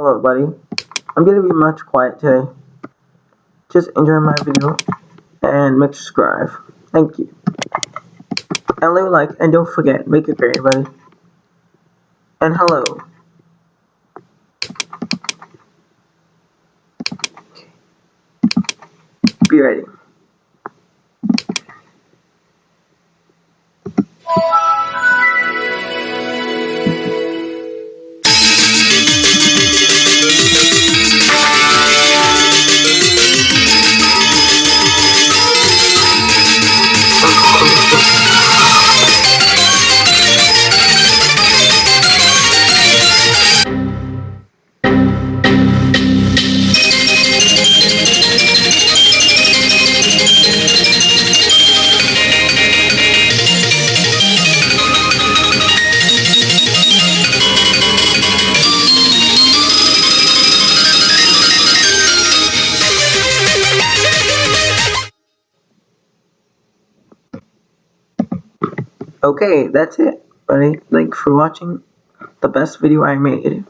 Hello, buddy. I'm gonna be much quiet today. Just enjoy my video and make subscribe. Thank you. And leave a like and don't forget, make it great, buddy. And hello. Be ready. Okay, that's it, buddy. Thanks for watching the best video I made.